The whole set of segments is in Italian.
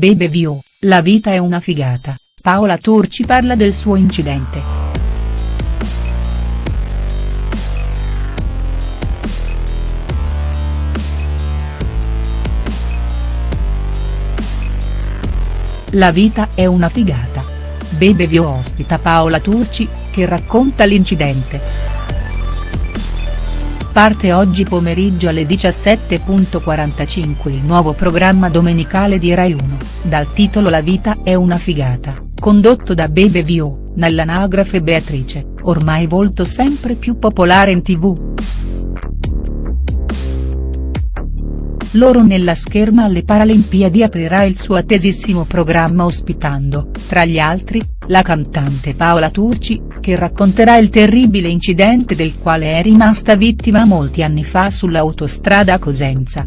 Bebe Vio, la vita è una figata, Paola Turci parla del suo incidente. La vita è una figata. Bebe Vio ospita Paola Turci, che racconta l'incidente. Parte oggi pomeriggio alle 17.45 il nuovo programma domenicale di Rai 1, dal titolo La vita è una figata, condotto da Bebe Vio, nell'anagrafe Beatrice, ormai volto sempre più popolare in tv. Loro nella scherma alle Paralimpiadi aprirà il suo attesissimo programma ospitando, tra gli altri, la cantante Paola Turci, che racconterà il terribile incidente del quale è rimasta vittima molti anni fa sull'autostrada Cosenza.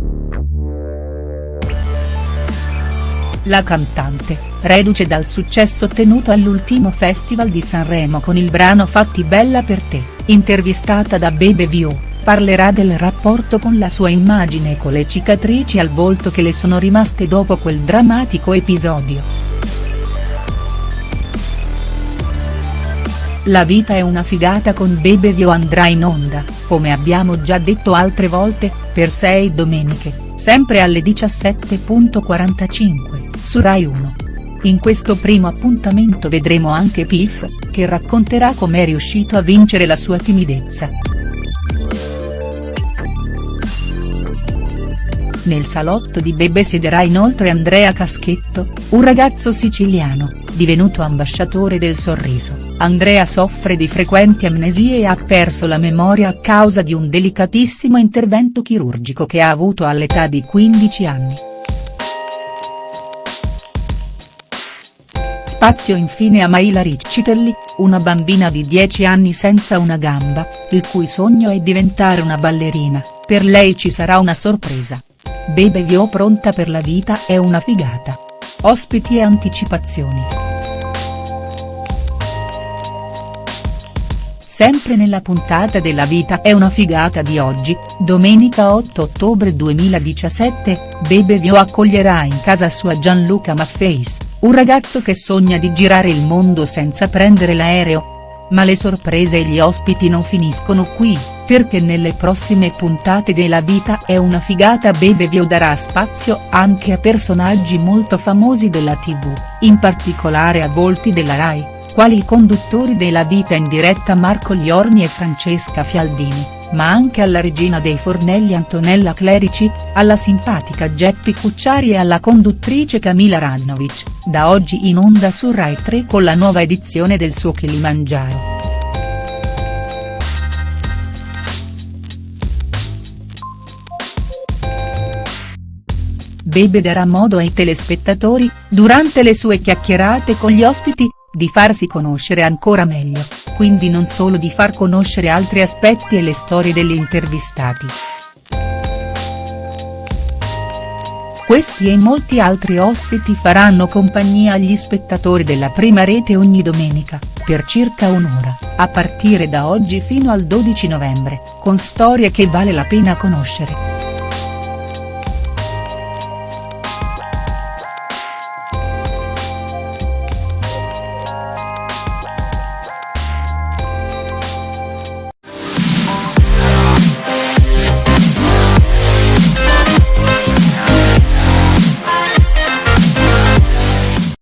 La cantante, reduce dal successo ottenuto all'ultimo Festival di Sanremo con il brano Fatti bella per te, intervistata da Bebe Vio parlerà del rapporto con la sua immagine e con le cicatrici al volto che le sono rimaste dopo quel drammatico episodio. La vita è una figata con Bebe Vio andrà in onda, come abbiamo già detto altre volte, per sei domeniche, sempre alle 17.45, su Rai 1. In questo primo appuntamento vedremo anche Pif, che racconterà com'è riuscito a vincere la sua timidezza. Nel salotto di Bebe siederà inoltre Andrea Caschetto, un ragazzo siciliano, divenuto ambasciatore del sorriso. Andrea soffre di frequenti amnesie e ha perso la memoria a causa di un delicatissimo intervento chirurgico che ha avuto all'età di 15 anni. Spazio infine a Maila Riccitelli, una bambina di 10 anni senza una gamba, il cui sogno è diventare una ballerina, per lei ci sarà una sorpresa. Bebe Vio pronta per la vita è una figata. Ospiti e anticipazioni. Sempre nella puntata della vita è una figata di oggi, domenica 8 ottobre 2017, Bebe Vio accoglierà in casa sua Gianluca Maffeis, un ragazzo che sogna di girare il mondo senza prendere l'aereo, ma le sorprese e gli ospiti non finiscono qui, perché nelle prossime puntate della vita è una figata Bebe Vio darà spazio anche a personaggi molto famosi della tv, in particolare a volti della Rai, quali i conduttori della vita in diretta Marco Liorni e Francesca Fialdini ma anche alla regina dei fornelli Antonella Clerici, alla simpatica Geppi Cucciari e alla conduttrice Camila Rannovic, da oggi in onda su Rai 3 con la nuova edizione del suo Kilimangiaro. Bebe darà modo ai telespettatori, durante le sue chiacchierate con gli ospiti, di farsi conoscere ancora meglio, quindi non solo di far conoscere altri aspetti e le storie degli intervistati. Questi e molti altri ospiti faranno compagnia agli spettatori della prima rete ogni domenica, per circa un'ora, a partire da oggi fino al 12 novembre, con storie che vale la pena conoscere.